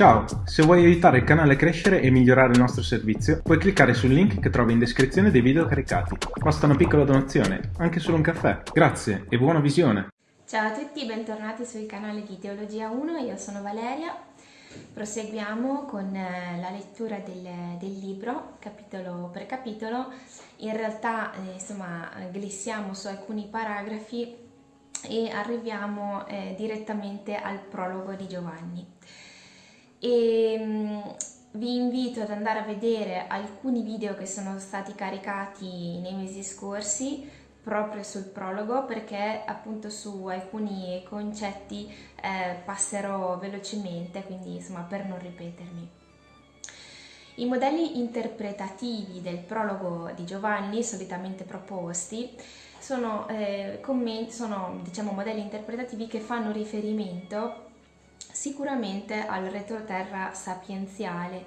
Ciao, se vuoi aiutare il canale a crescere e migliorare il nostro servizio, puoi cliccare sul link che trovi in descrizione dei video caricati. Basta una piccola donazione, anche solo un caffè. Grazie e buona visione! Ciao a tutti, bentornati sul canale di Teologia 1, io sono Valeria. Proseguiamo con eh, la lettura del, del libro, capitolo per capitolo. In realtà, eh, insomma, glissiamo su alcuni paragrafi e arriviamo eh, direttamente al prologo di Giovanni e mm, vi invito ad andare a vedere alcuni video che sono stati caricati nei mesi scorsi proprio sul prologo perché appunto su alcuni concetti eh, passerò velocemente quindi insomma per non ripetermi. I modelli interpretativi del prologo di Giovanni solitamente proposti sono, eh, sono diciamo, modelli interpretativi che fanno riferimento Sicuramente al retroterra sapienziale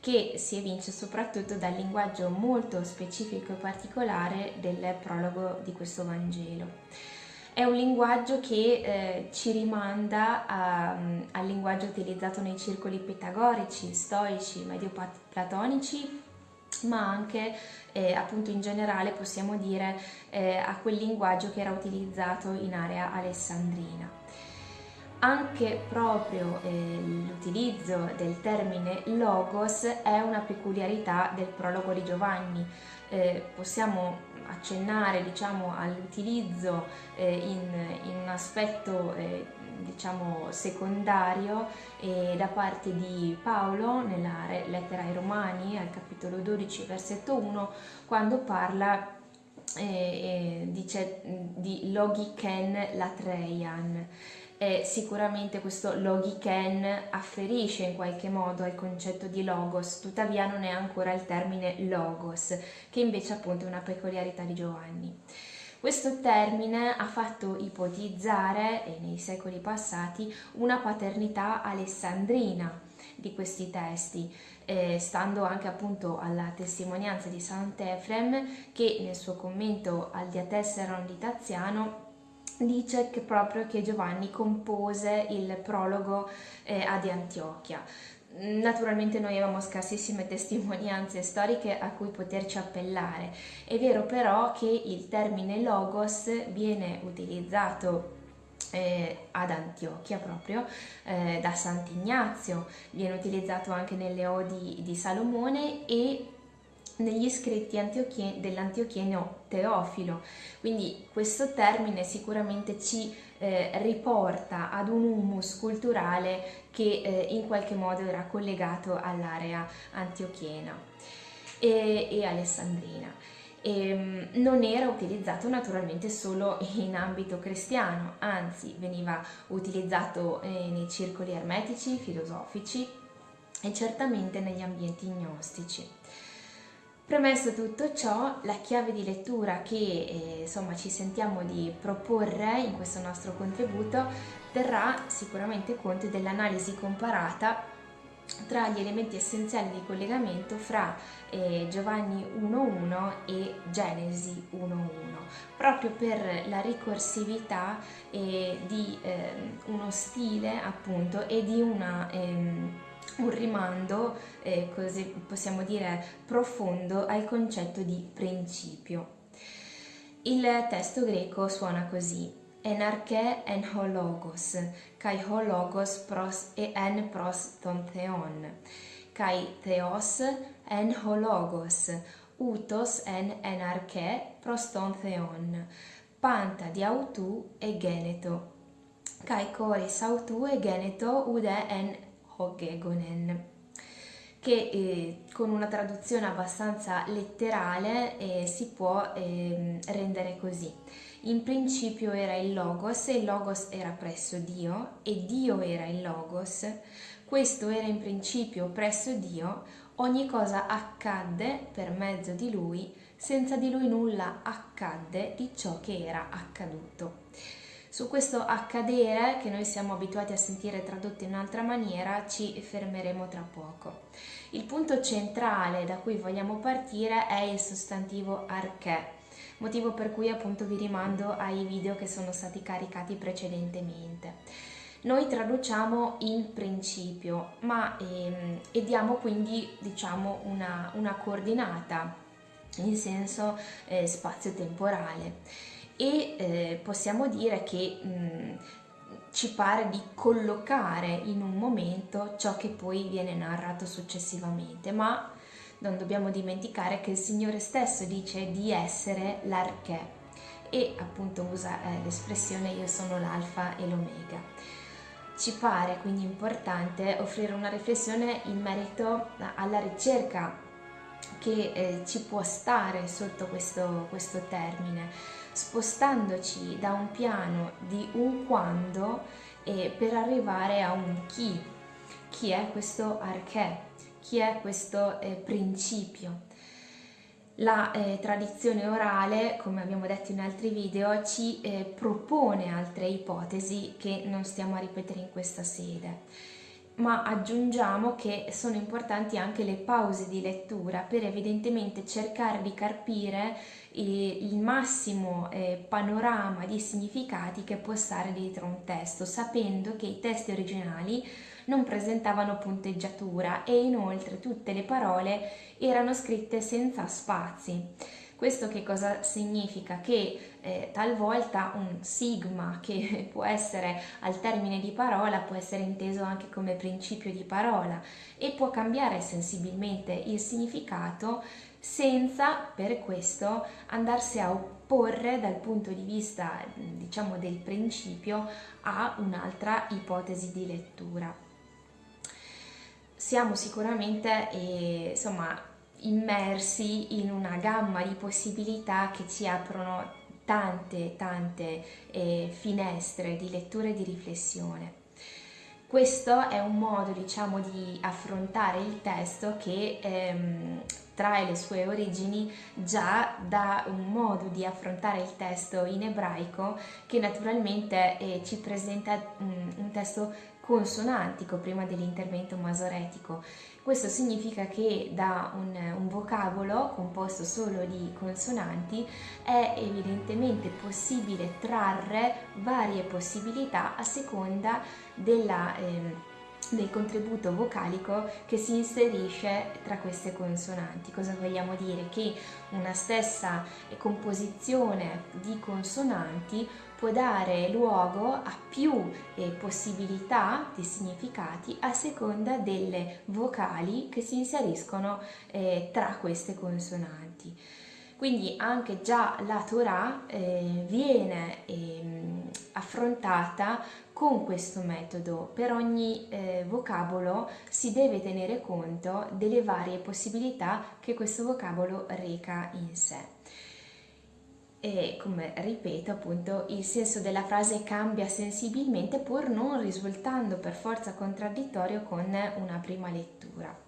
che si evince soprattutto dal linguaggio molto specifico e particolare del prologo di questo Vangelo. È un linguaggio che eh, ci rimanda a, al linguaggio utilizzato nei circoli pitagorici, stoici, medio-platonici, ma anche eh, appunto in generale possiamo dire eh, a quel linguaggio che era utilizzato in area alessandrina anche proprio eh, l'utilizzo del termine logos è una peculiarità del prologo di Giovanni. Eh, possiamo accennare diciamo, all'utilizzo eh, in, in, un aspetto eh, diciamo, secondario da parte di Paolo nella lettera ai Romani al capitolo 12 versetto 1 quando parla eh, dice di logiken latreian e sicuramente questo logiken afferisce in qualche modo al concetto di logos, tuttavia non è ancora il termine logos, che invece appunto è una peculiarità di Giovanni. Questo termine ha fatto ipotizzare, nei secoli passati, una paternità alessandrina di questi testi, eh, stando anche appunto alla testimonianza di Sant'Efrem che nel suo commento al Diatesseron di Taziano dice che proprio che Giovanni compose il prologo eh, ad Antiochia. Naturalmente noi avevamo scarsissime testimonianze storiche a cui poterci appellare. È vero però che il termine logos viene utilizzato eh, ad Antiochia proprio eh, da Sant'Ignazio, viene utilizzato anche nelle odi di Salomone e negli scritti dell'antiochieno Teofilo. Quindi questo termine sicuramente ci eh, riporta ad un humus culturale che eh, in qualche modo era collegato all'area antiochiena e, e alessandrina. E, ehm, non era utilizzato naturalmente solo in ambito cristiano, anzi veniva utilizzato eh, nei circoli ermetici, filosofici e certamente negli ambienti gnostici. Premesso tutto ciò, la chiave di lettura che eh, insomma, ci sentiamo di proporre in questo nostro contributo terrà sicuramente conto dell'analisi comparata tra gli elementi essenziali di collegamento fra eh, Giovanni 1.1 e Genesi 1.1, proprio per la ricorsività eh, di ehm, uno stile appunto e di una ehm, un rimando, eh, così possiamo dire, profondo al concetto di principio. Il testo greco suona così Enarche en hologos, kai hologos pros e en pros ton theon, kai theos en hologos, utos en enarche pros ton theon, panta di autu e geneto, kai coris autu e geneto ude en Hoggegonen che eh, con una traduzione abbastanza letterale eh, si può eh, rendere così. In principio era il Logos e il Logos era presso Dio e Dio era il Logos. Questo era in principio presso Dio, ogni cosa accadde per mezzo di Lui, senza di Lui nulla accadde di ciò che era accaduto. Su questo accadere, che noi siamo abituati a sentire tradotto in un'altra maniera, ci fermeremo tra poco. Il punto centrale da cui vogliamo partire è il sostantivo arché, motivo per cui appunto vi rimando ai video che sono stati caricati precedentemente. noi traduciamo in principio, ma ehm, e diamo quindi diciamo una, una coordinata in senso eh, spazio-temporale e eh, possiamo dire che mh, ci pare di collocare in un momento ciò che poi viene narrato successivamente, ma non dobbiamo dimenticare che il Signore stesso dice di essere l'archè e appunto usa eh, l'espressione io sono l'alfa e l'omega. Ci pare quindi importante offrire una riflessione in merito alla ricerca che eh, ci può stare sotto questo, questo termine, spostandoci da un piano di un quando eh, per arrivare a un chi. Chi è questo archè? Chi è questo eh, principio? La eh, tradizione orale, come abbiamo detto in altri video, ci eh, propone altre ipotesi che non stiamo a ripetere in questa sede, ma aggiungiamo che sono importanti anche le pause di lettura per evidentemente cercare di carpire il massimo eh, panorama di significati che può stare dietro un testo, sapendo che i testi originali non presentavano punteggiatura e inoltre tutte le parole erano scritte senza spazi. Questo che cosa significa? Che eh, talvolta un sigma che può essere al termine di parola può essere inteso anche come principio di parola e può cambiare sensibilmente il significato senza per questo andarsi a opporre dal punto di vista diciamo del principio a un'altra ipotesi di lettura siamo sicuramente eh, insomma, immersi in una gamma di possibilità che ci aprono tante tante eh, finestre di lettura e di riflessione. Questo è un modo diciamo di affrontare il testo che ehm, trae le sue origini già da un modo di affrontare il testo in ebraico che naturalmente eh, ci presenta un, un testo consonantico prima dell'intervento masoretico. Questo significa che da un, un, vocabolo composto solo di consonanti è evidentemente possibile trarre varie possibilità a seconda della... Eh, del contributo vocalico che si inserisce tra queste consonanti. Cosa vogliamo dire? Che una stessa composizione di consonanti può dare luogo a più eh, possibilità di significati a seconda delle vocali che si inseriscono eh, tra queste consonanti. Quindi anche già la Torah eh, viene ehm, affrontata con questo metodo. Per ogni eh, vocabolo si deve tenere conto delle varie possibilità che questo vocabolo reca in sé e come ripeto appunto il senso della frase cambia sensibilmente pur non risultando per forza contraddittorio con una prima lettura.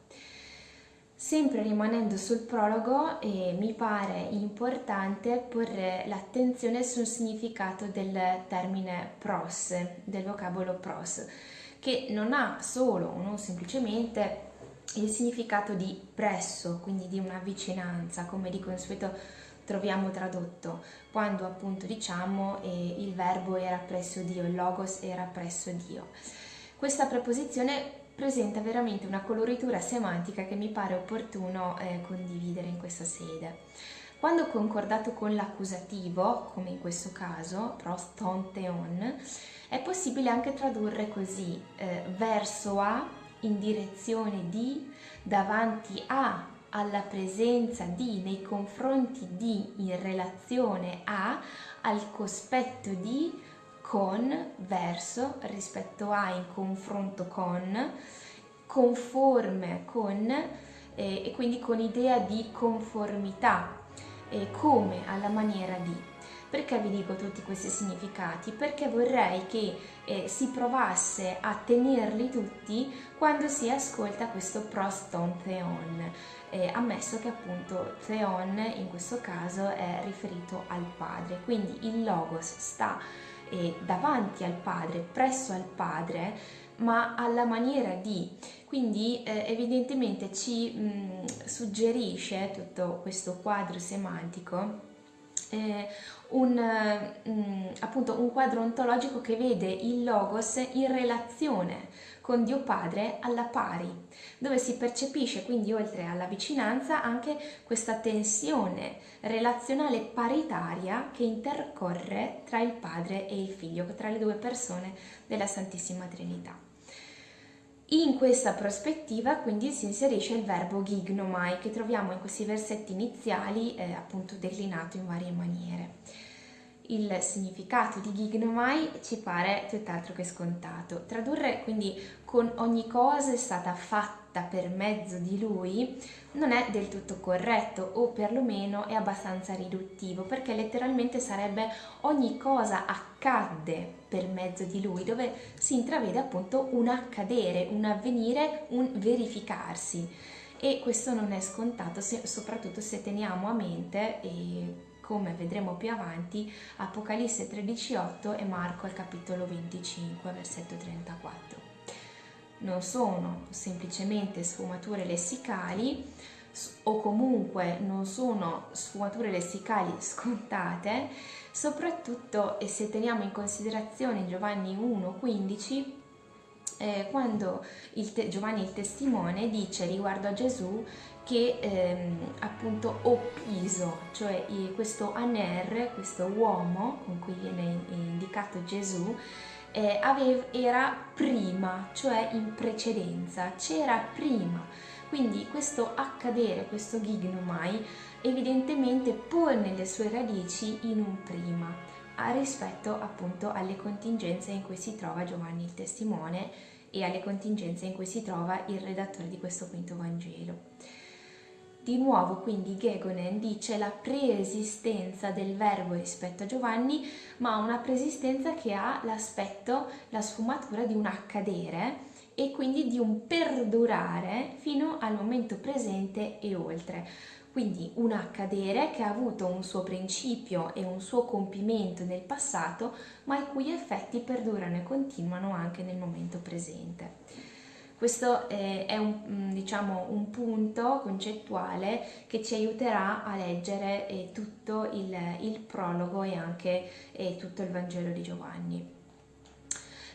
Sempre rimanendo sul prologo eh, mi pare importante porre l'attenzione sul significato del termine pros, del vocabolo pros, che non ha solo o non semplicemente il significato di presso, quindi di una vicinanza, come di consueto troviamo tradotto quando appunto diciamo eh, il verbo era presso Dio, il logos era presso Dio. Questa preposizione presenta veramente una coloritura semantica che mi pare opportuno eh, condividere in questa sede. Quando concordato con l'accusativo, come in questo caso, prostonteon, è possibile anche tradurre così, eh, verso a, in direzione di, davanti a, alla presenza di, nei confronti di, in relazione a, al cospetto di, con, verso, rispetto a, in confronto con, conforme con eh, e quindi con idea di conformità, eh, come alla maniera di. Perché vi dico tutti questi significati? Perché vorrei che eh, si provasse a tenerli tutti quando si ascolta questo proston theon, eh, ammesso che appunto theon in questo caso è riferito al padre, quindi il logos sta eh, davanti al padre, presso al padre, ma alla maniera di, quindi eh, evidentemente ci mh, suggerisce tutto questo quadro semantico eh, un, mm, appunto un quadro ontologico che vede il logos in relazione con Dio Padre alla pari, dove si percepisce quindi oltre alla vicinanza anche questa tensione relazionale paritaria che intercorre tra il Padre e il Figlio, tra le due persone della Santissima Trinità. In questa prospettiva quindi si inserisce il verbo gignomai che troviamo in questi versetti iniziali eh, appunto declinato in varie maniere. Il significato di gignomai ci pare tutt'altro che scontato. Tradurre quindi con ogni cosa è stata fatta per mezzo di lui non è del tutto corretto o perlomeno è abbastanza riduttivo perché letteralmente sarebbe ogni cosa accadde per mezzo di lui dove si intravede appunto un accadere, un avvenire, un verificarsi. E questo non è scontato se, soprattutto se teniamo a mente e come vedremo più avanti Apocalisse 13.8 e Marco al capitolo 25 versetto 34 non sono semplicemente sfumature lessicali o comunque non sono sfumature lessicali scontate, soprattutto se teniamo in considerazione Giovanni 1,15 eh, quando il Giovanni il testimone dice riguardo a Gesù che ehm, appunto Oppiso, cioè questo Aner, questo uomo con cui viene indicato Gesù, eh, aveva, era prima, cioè in precedenza, c'era prima. Quindi questo accadere, questo gignomai, evidentemente pone le sue radici in un prima, rispetto appunto alle contingenze in cui si trova Giovanni il testimone e alle contingenze in cui si trova il redattore di questo quinto Vangelo. Di nuovo quindi Gegonen dice la preesistenza del verbo rispetto a Giovanni, ma una preesistenza che ha l'aspetto, la sfumatura di un accadere e quindi di un perdurare fino al momento presente e oltre. Quindi un accadere che ha avuto un suo principio e un suo compimento nel passato, ma i cui effetti perdurano e continuano anche nel momento presente. Questo eh, è un, mm, diciamo, un, punto concettuale che ci aiuterà a leggere eh, tutto il, il, prologo e anche eh, tutto il Vangelo di Giovanni.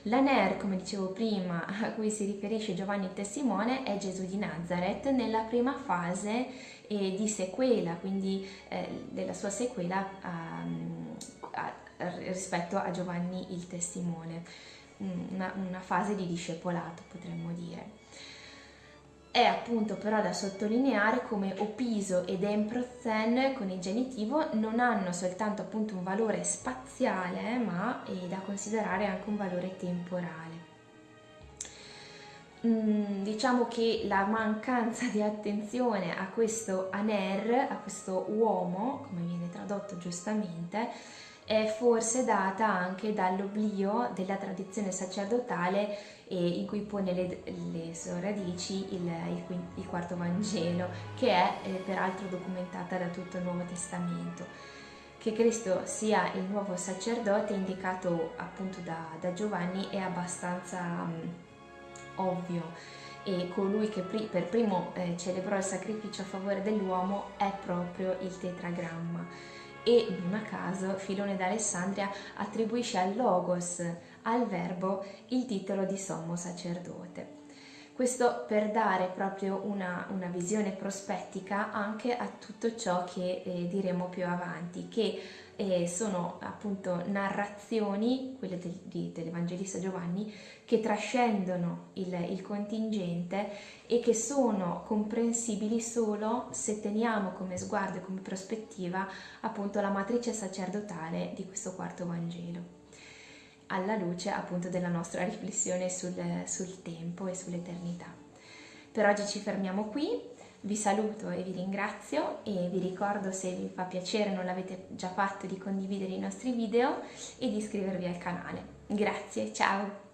L'Aner, come dicevo prima, a cui si riferisce Giovanni il Testimone, è Gesù di Nazareth nella prima fase eh, di sequela, quindi eh, della sua sequela um, a, rispetto a Giovanni il Testimone una, una fase di discepolato, potremmo dire. È appunto però da sottolineare come Opiso ed Emprozen con il genitivo non hanno soltanto appunto un valore spaziale, ma è da considerare anche un valore temporale. Mm, diciamo che la mancanza di attenzione a questo aner, a questo uomo, come viene tradotto giustamente, è forse data anche dall'oblio della tradizione sacerdotale eh, in cui pone le, le sue radici il, il, il, quarto Vangelo, che è eh, peraltro documentata da tutto il Nuovo Testamento. Che Cristo sia il nuovo sacerdote indicato appunto da, da Giovanni è abbastanza um, ovvio e colui che pri per primo eh, celebrò il sacrificio a favore dell'uomo è proprio il tetragramma e non a caso Filone d'Alessandria attribuisce al Logos, al verbo, il titolo di sommo sacerdote. Questo per dare proprio una, una visione prospettica anche a tutto ciò che eh, diremo più avanti, che eh, sono appunto narrazioni, quelle del, di, dell'Evangelista Giovanni, che trascendono il, il contingente e che sono comprensibili solo se teniamo come sguardo e come prospettiva appunto la matrice sacerdotale di questo quarto Vangelo alla luce appunto della nostra riflessione sul, sul tempo e sull'eternità. Per oggi ci fermiamo qui, vi saluto e vi ringrazio e vi ricordo se vi fa piacere, non l'avete già fatto, di condividere i nostri video e di iscrivervi al canale. Grazie, ciao!